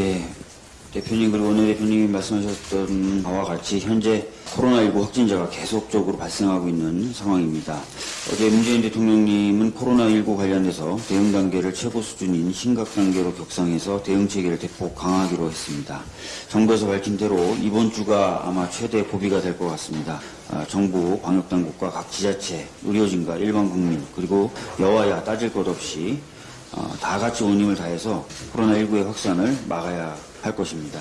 예, 대표님 그리고 오늘 대표님이 말씀하셨던 바와 같이 현재 코로나19 확진자가 계속적으로 발생하고 있는 상황입니다. 어제 문재인 대통령님은 코로나19 관련해서 대응 단계를 최고 수준인 심각 단계로 격상해서 대응 체계를 대폭 강화하기로 했습니다. 정부에서 밝힌 대로 이번 주가 아마 최대 고비가 될 것 같습니다. 아, 정부, 방역당국과 각 지자체, 의료진과 일반 국민 그리고 여와야 따질 것 없이 어, 다 같이 온 힘을 다해서 코로나19의 확산을 막아야 할 것입니다.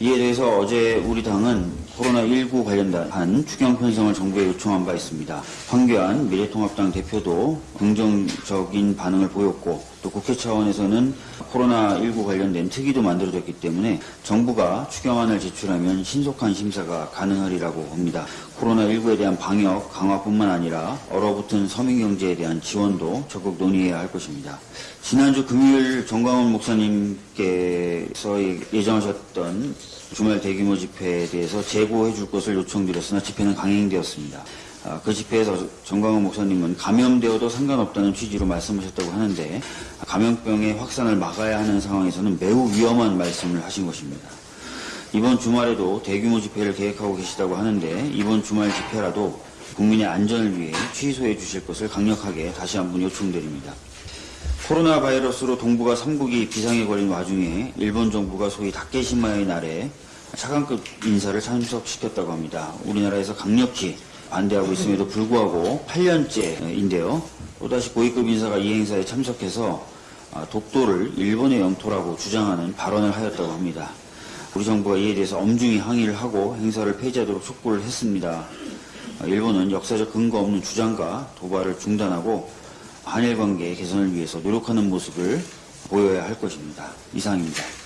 이에 대해서 어제 우리 당은 코로나19 관련한 추경 편성을 정부에 요청한 바 있습니다. 황교안 미래통합당 대표도 긍정적인 반응을 보였고 또 국회 차원에서는 코로나19 관련된 특위도 만들어졌기 때문에 정부가 추경안을 제출하면 신속한 심사가 가능하리라고 봅니다. 코로나19에 대한 방역 강화뿐만 아니라 얼어붙은 서민경제에 대한 지원도 적극 논의해야 할 것입니다. 지난주 금요일 정광훈 목사님께서 예정하셨던 주말 대규모 집회에 대해서 재고해 줄 것을 요청드렸으나 집회는 강행되었습니다. 아, 그 집회에서 정광훈 목사님은 감염되어도 상관없다는 취지로 말씀하셨다고 하는데 감염병의 확산을 막아야 하는 상황에서는 매우 위험한 말씀을 하신 것입니다. 이번 주말에도 대규모 집회를 계획하고 계시다고 하는데 이번 주말 집회라도 국민의 안전을 위해 취소해 주실 것을 강력하게 다시 한번 요청드립니다. 코로나 바이러스로 동북아 3국이 비상에 걸린 와중에 일본 정부가 소위 다케시마의 날에 차관급 인사를 참석시켰다고 합니다. 우리나라에서 강력히 반대하고 있음에도 불구하고 8년째인데요. 또다시 고위급 인사가 이 행사에 참석해서 아, 독도를 일본의 영토라고 주장하는 발언을 하였다고 합니다. 우리 정부가 이에 대해서 엄중히 항의를 하고 행사를 폐지하도록 촉구를 했습니다. 아, 일본은 역사적 근거 없는 주장과 도발을 중단하고 한일 관계 개선을 위해서 노력하는 모습을 보여야 할 것입니다. 이상입니다.